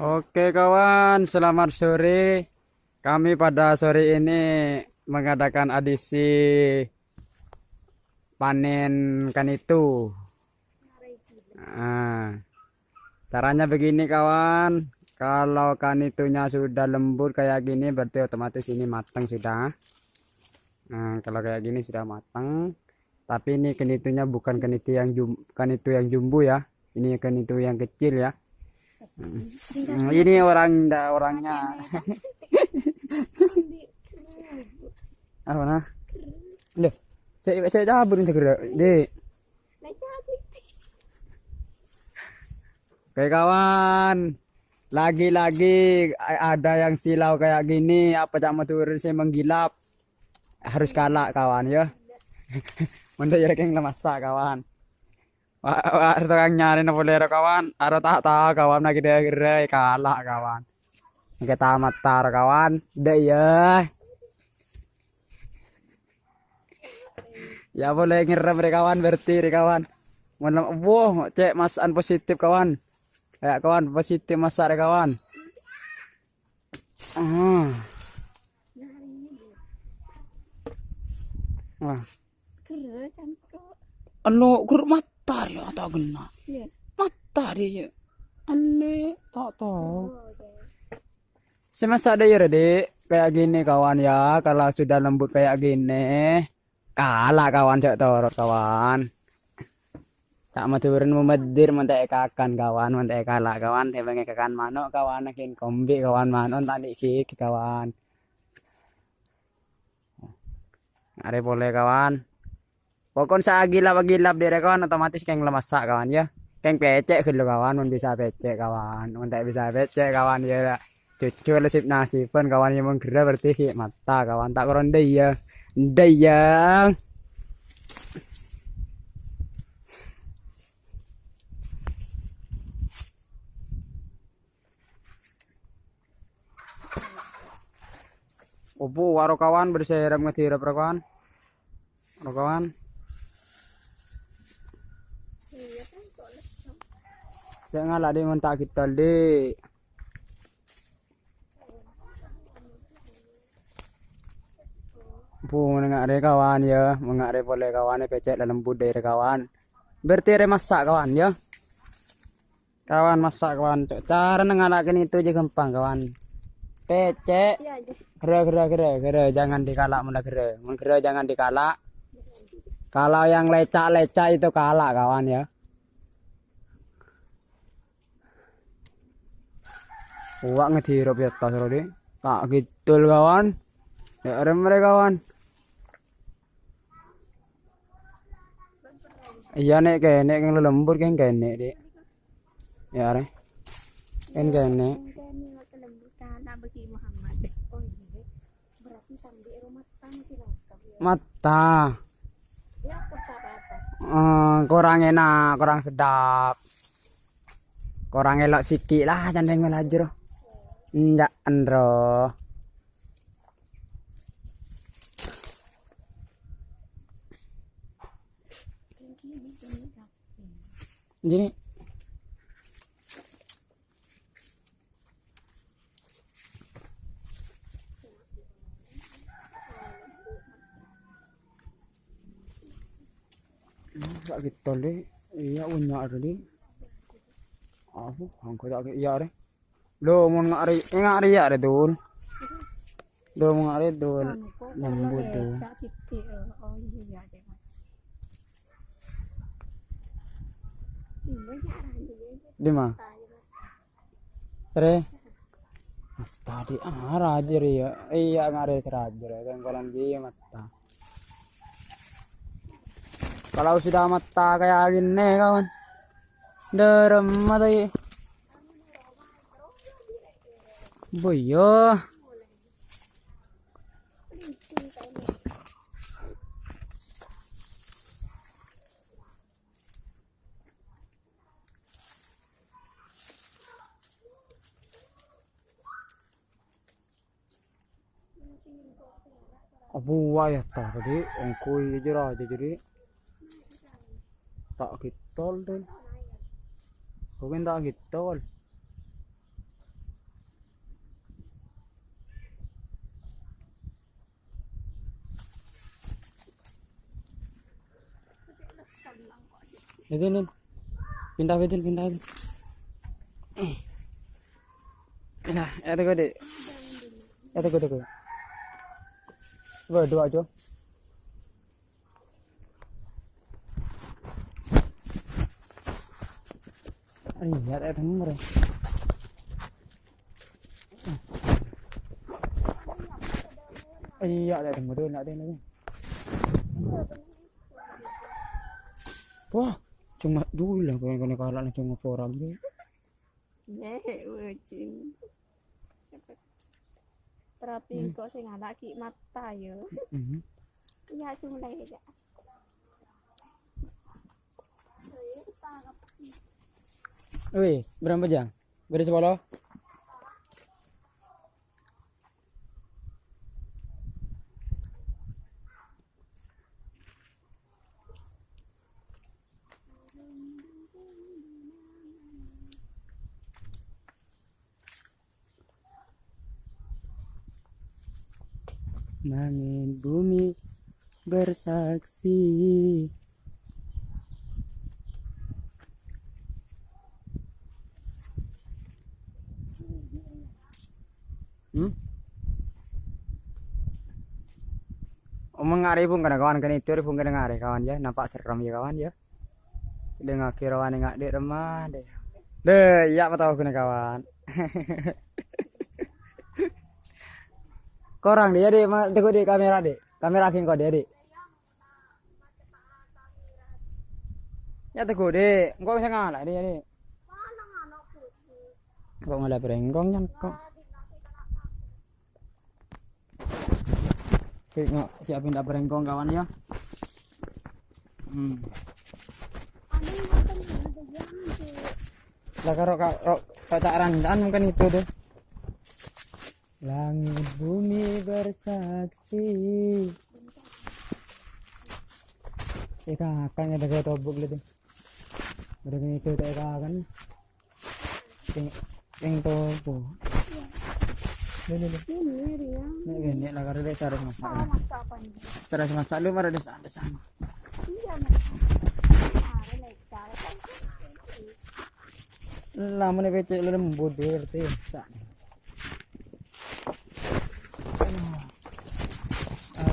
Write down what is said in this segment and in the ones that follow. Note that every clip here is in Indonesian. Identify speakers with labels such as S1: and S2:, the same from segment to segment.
S1: Oke kawan, selamat sore. Kami pada sore ini mengadakan adisi panen kanitu. Nah, caranya begini kawan. Kalau kanitunya sudah lembut kayak gini berarti otomatis ini matang sudah. Nah, kalau kayak gini sudah matang. Tapi ini kenitunya bukan kenitu yang jum, kanitu yang jumbo ya. Ini kenitu yang kecil ya. Hmm, ini orang da, orangnya. Apa nah? Loh, saya saya cabut segera. Dek. Oke kawan, lagi-lagi ada yang silau kayak gini, apa cak motor saya menggilap. Harus kalah kawan ya. Manda ya yang lemasak kawan. Wah, tukang nyari na bolero kawan. Aro tak tahu kawan lagi dia gerai kalah kawan. Kita matar kawan. Deh ya. Ya boleh ngirim kawan berarti kawan. Mana wow cek masan positif kawan. Ya kawan positif masak kawan. Ah. Wah. Anu kur mata ya tak kena. Mata dia. Ale tak tahu. Semasa ada ya dek kayak gini kawan ya. Kalau sudah lembut kayak gini kalah kawan cek torot kawan. Tak mau turun memedir mentek kakan kawan mentek kalah kawan. Tebang kakan manok kawan akin kombi kawan manok tadi kik kawan. Ada boleh kawan pokon sa gilap gilap dire kawan otomatis keng lemasak kawan ya. Keng pecek gitu kawan. Mun bisa pecek kawan. Mun tak bisa pecek kawan ya. Cucu lesip nasi pun kawan yang menggerak berarti mata kawan. Tak koron ya. Dayang Opo waro kawan berserap ngetirap kawan. Waro kawan. Saya ngalah di mentak kita di. Bu mengare kawan ya, mengare boleh kawan pecek dalam budaya kawan. Berarti masak kawan ya. Kawan masak kawan. Cara ngalakin itu aja gampang kawan. Pecek. Gera gera gera gera jangan dikalak mula gera. Mun jangan dikalak. Kalau yang lecak-lecak itu kalak kawan ya. Uak ngedirup ya tas Rodi. Tak gitu kawan. Ya ada mereka kawan. Iya nek kene keng lembur keng kene dik. Ya are. Ken kene. Mata. Uh, kurang enak, kurang sedap. Kurang elok sikit lah jangan melajur. Enggak andro. Jadi tak kita le. Iya unya ada le. Aku angko tak iya re lo mau ngari ngari ya re dul. Lo mau ngari dul. Lembut tuh di mana? Sere? Tadi ah rajer ya. Iya ngare serajer kan kolam dia mata. Kalau sudah mata kayak gini kawan. Derem mata ya boyo Abu ya tadi ongkoi aja aja jadi tak kitol tuh mungkin tak kitol Itu. Pindah pindah pindah. Ya tunggu deh. Ya tunggu tunggu. Coba dua aja. Iya, ada nomor. Iya, ada nomor tu nak ada ni. Wah, cuma dulu lah kau kau kalah nak cuma orang je.
S2: Nek wajin. Terapi kok sing anak ki mata ya. Iya cuma ya.
S1: Wis, berapa jam? Beri sepuluh. Langit bumi bersaksi Hmm? Omong ngari pun kena kawan kan itu pun kena ngari kawan ya nampak serem ya kawan ya. Dia ngaki rawan ngak dek remah deh. Deh, ya tahu kena kawan. Korang dia dek, tengok dek kamera dek. Kamera king kau dia dek. Ya tengok dek, engkau bisa ngalah dia dek. Kok ngalah berenggong kan kok. Tengok siapin dah berengkong kawan ya. Hmm. Karo karo karo tak rancan mungkin itu tuh. Langit bumi bersaksi. Ika akan ada kaya tobok gitu. Ada kaya itu tak ika akan. Ting ting tobo. Lele lele.
S2: Ini dia.
S1: Nek gini lah karo dek sarung masak.
S2: Sama masa apa ini?
S1: Sarung masak lu pada desa desa.
S2: Iya. Ada cara kan.
S1: Lah mana becek lembut dia desa.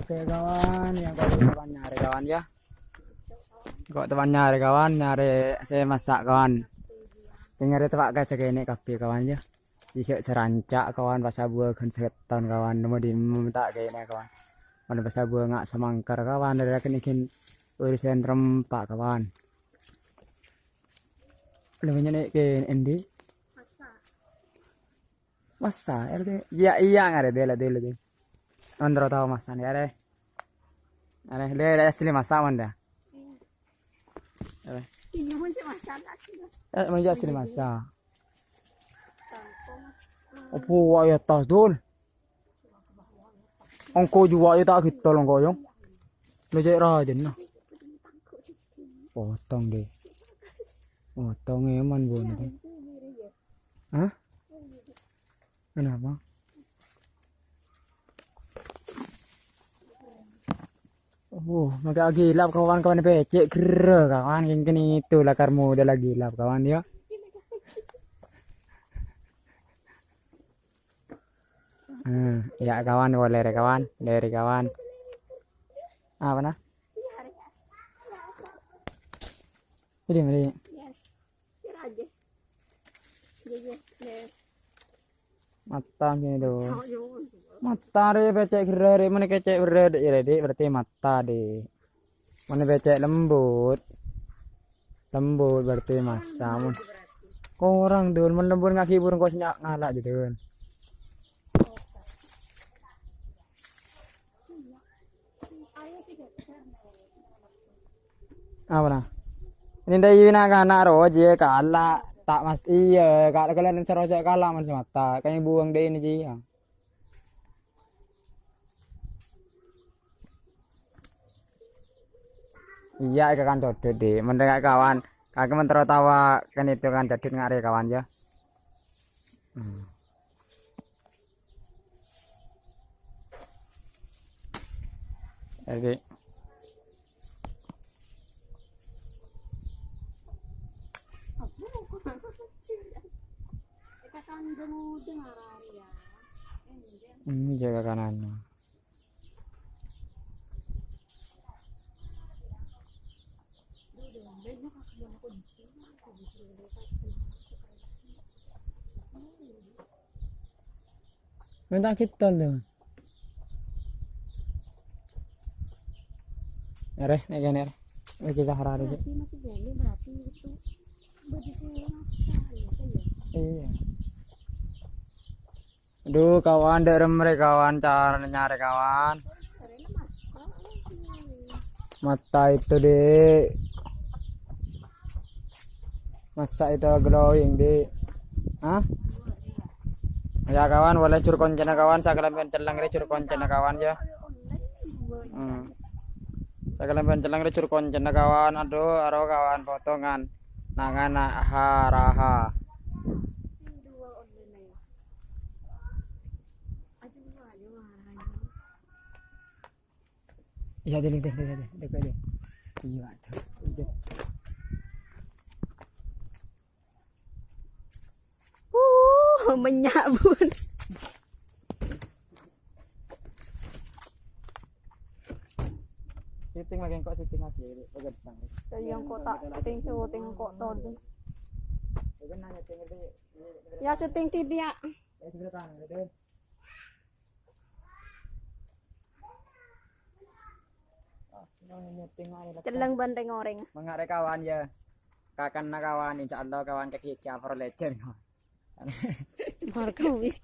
S1: Oke kawan, yang kau teman nyari kawan ya. Kau teman nyari kawan, nyari saya masak kawan. Dengar itu pak kaca ini kafe kawan ya. Bisa serancak kawan bahasa buah kan setan kawan. Nemu di minta kayak ini kawan. Mana bahasa buah ngak semangkar kawan. Dari akan ikin urusan rempak kawan. Lebih banyak ke endi.
S2: Masa.
S1: RT. Iya iya nggak ada dela dela deh. Andro tahu masa nih ada. Ada dia ada asli masa mana? Ada.
S2: Ini pun cuma masalah sih.
S1: Eh, mau asli masa.
S2: Tangkong.
S1: Apa wa ya tas dul? Angko juga ya tak kita long koyong. Lo cek raja nah. Potong deh. Potong eman bu nanti. Hah? Kenapa? Oh, maka gilap kawan-kawan becek kira kawan kini itu lakar muda lagi gilap kawan ya. Hmm, ya kawan boleh deh kawan, dari kawan. Apa nah? Ini
S2: nek.
S1: Mata gini tuh. Mata deh becek deh, mana kecek bered ya deh, berarti mata deh. Mana becek lembut. Lembut berarti masa. Mun. Orang dul, mun lembut ngaki burung kau senyak ngalak gitu kan. Apa nah? Ini dari Wina kan anak roje kalah tak mas iya kalau kalian seroja kalah mas mata kayak buang deh ini sih iya ikan dodot deh mendengar kawan. Kaki mentero tawa kan itu kan dodot ngare kawan ya. Hmm. jadi
S2: Ini
S1: hmm, jaga kanannya. Minta kita tuh. Ere, nek kene. Iki Sahara iki.
S2: berarti mati jadi berarti itu bagi saya rasa ya kan ya.
S1: Iya. Aduh, kawan, dek remre kawan, cara nyari kawan. Mata itu dek. Masa itu glowing dek. Hah? Ya kawan, boleh cur koncena kawan, sakalan pencelang re cur koncena kawan ya. Hmm. Sakalan pencelang re cur koncena kawan, aduh, aro kawan potongan. Nangan haraha.
S2: dua online na yun. Aduh, aduh, aduh.
S1: Iya, deh, deh, deh, deh, deh, deh. Iya, tuh.
S2: Menyabun.
S1: Siting lagi kok siting lagi, bagat sang.
S2: Yang kota, ting ting kok
S1: deh.
S2: Ya seting tidak.
S1: Ya sebelah kanan deh. Ah, nyeting aja lah.
S2: Celang bandeng oreng.
S1: Mengare kawan ya. Kakan na kawan, insya Allah kawan kaki cover legend.
S2: Marka wis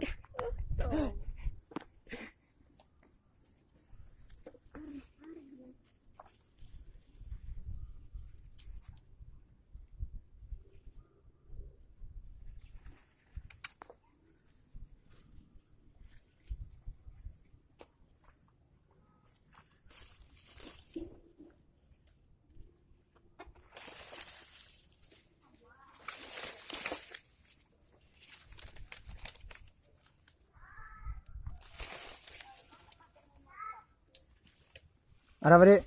S1: dik?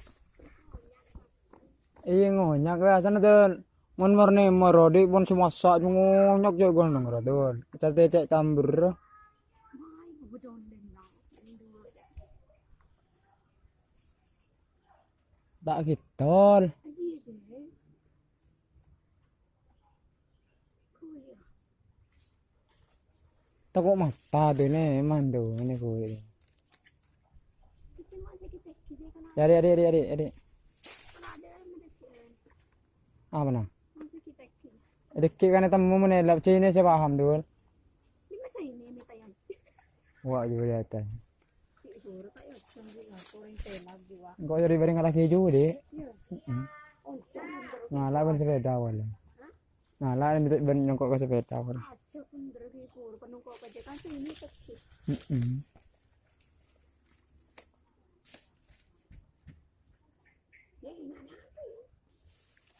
S1: Iya ngonyak ya sana tuh. Mon marne marodi pun semasak ngonyak juga gue nang tuh. Sate cek campur. Tak gitu. Takut mata tuh tuh ini gue. Ya adik adik adik adik adik. Ah mana? Deki kan itu mau menelap Cina saya paham tuh.
S2: Lima sa ini may tayan.
S1: Wah juga
S2: ba?
S1: Kau jadi bareng laki juga
S2: jam
S1: Ngalah ban sepeda wala. Ngalah ini ben nyongkok ke sepeda
S2: aja pun pa kan ini taksi.
S1: Mm-mm.
S2: Ya ina na.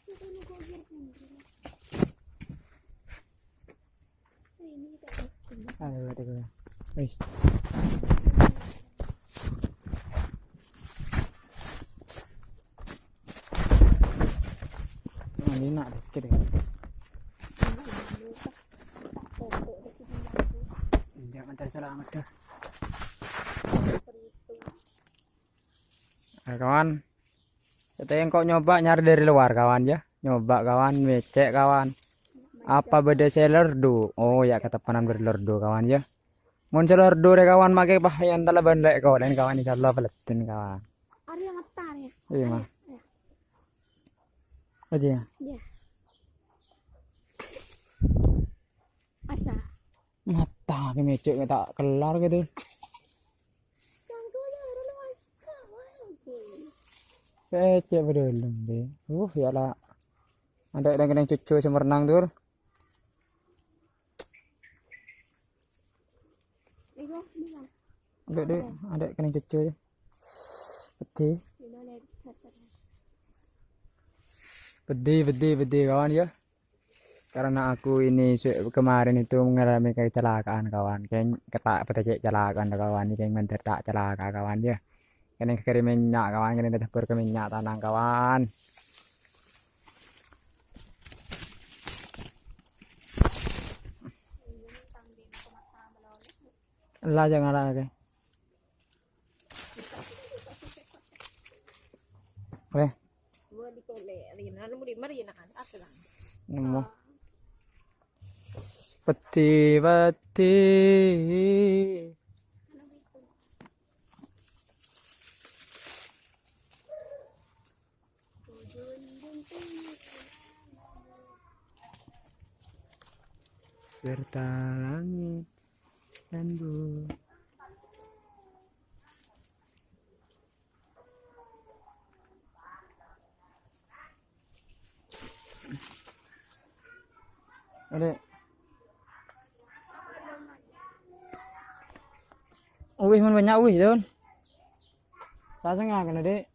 S2: Ito na ko gir pun. Sa ini tayo.
S1: Gue. Wis. Nah, ini nak ada sedikit. Jangan cari selamat dah. Nah, kawan. Kita yang kok nyoba nyari dari luar kawan ya. Nyoba kawan, becek kawan. Apa beda selerdo? Oh ya kata panan berlerdo kawan ya. Mun selerdo deh kawan make pahayan tala bandai kawan kawan insyaallah peletin kawan.
S2: Ari yang atar ya.
S1: Iya mah. Aja ya.
S2: Ya. Asa.
S1: Mata ke mecek tak kelar gitu. Becek bedolong deh. Uh ya lah. Ada yang kena cucu semerenang tuh. Ada deh, ada kena cucu. Pedih.
S2: Le kasar.
S1: Pedih, pedih, pedih kawan ya. Karena aku ini kemarin itu mengalami kecelakaan kawan. Kayak ketak petai kecelakaan kawan. Kayak mentir tak celaka kawan ya. Kena kiri minyak kawan. Kena dapur ke minyak tanah kawan. Lah jangan lagi.
S2: Gua di kole, Rina, lu di mari na kan,
S1: nemu. Peti peti. Serta langit dan bumi. Adek. Uwih man banyak uwih don. Saya sengah kan adek.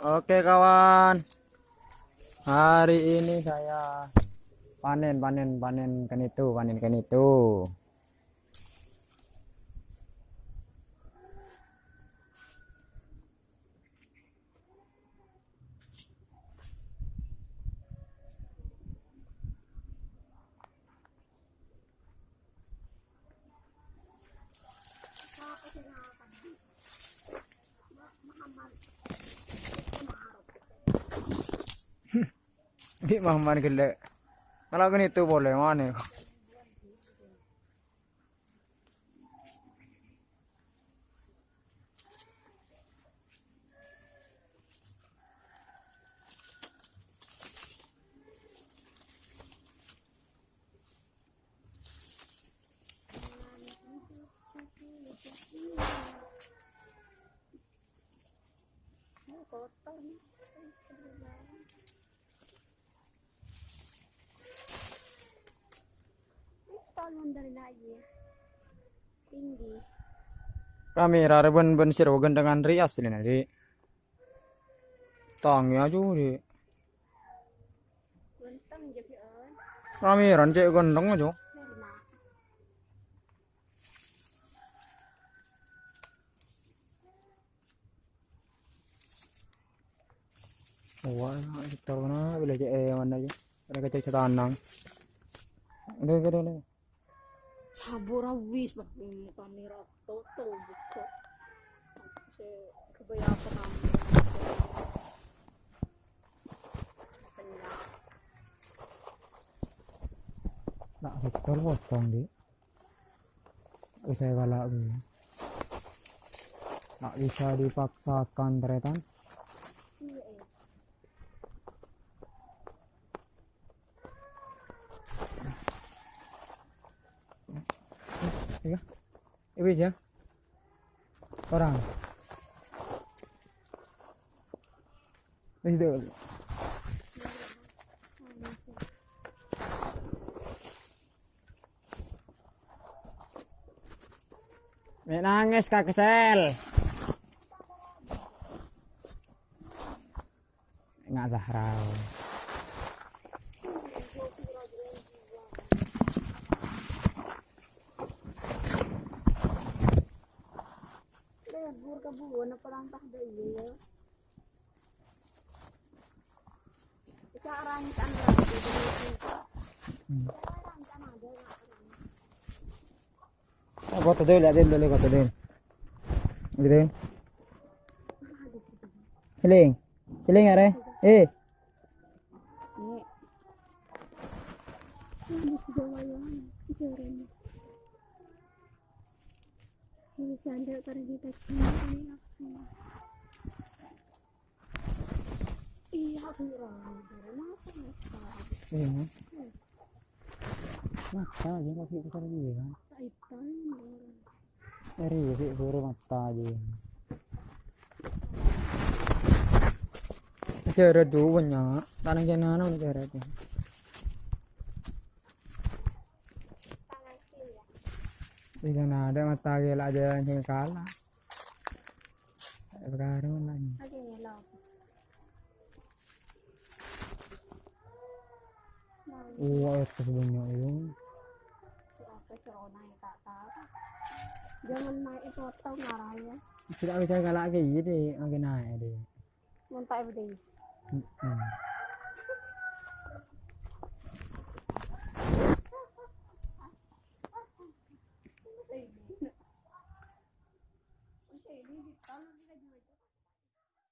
S1: Oke kawan. Hari ini saya panen panen panen kan itu panen kan itu. Di Muhammad gede. Kalau kan itu boleh mana?
S2: Oh, kotor nih. Tinggi.
S1: Kamera ben ben dengan rias ini nanti. Tangi aja di.
S2: Bentang jadi on.
S1: Kamera cek gendeng aja. Wah, kita mana cek eh mana aja. Ada kecek setanang. Udah udah udah.
S2: Sabura wis bah ini kamera toto buka. Se kebaya apa kamu?
S1: Tak betul potong di. Bisa galak. Tak bisa dipaksakan teretan.
S2: Iya eh.
S1: Iya. Ibis ya. Orang. Dulu. Mek nangis kak kesel. Nggak Zahra.
S2: Lebur ka buo na parang tahda iyo. Ika arang ka ang rabi
S1: Kau tuh dulu, liatin dulu kau tuh dulu. Gitu. Ciling, ciling are. Eh,
S2: Nek. Ini si gawayan. Joren. Ini sandal para kita kini. Iya,
S1: iya. Mata aja kau kita lagi kan. Eri, sih suruh mata aja. Cara dulu banyak, tanah jenana udah cara tuh. Tidak ada mata gila aja yang kalah. Sekarang lagi.
S2: Lagi ngelak.
S1: Wah, itu banyak
S2: yang. Jangan naik itu atau marahnya.
S1: Tidak bisa galak lagi, jadi lagi naik deh.
S2: Mantap
S1: deh.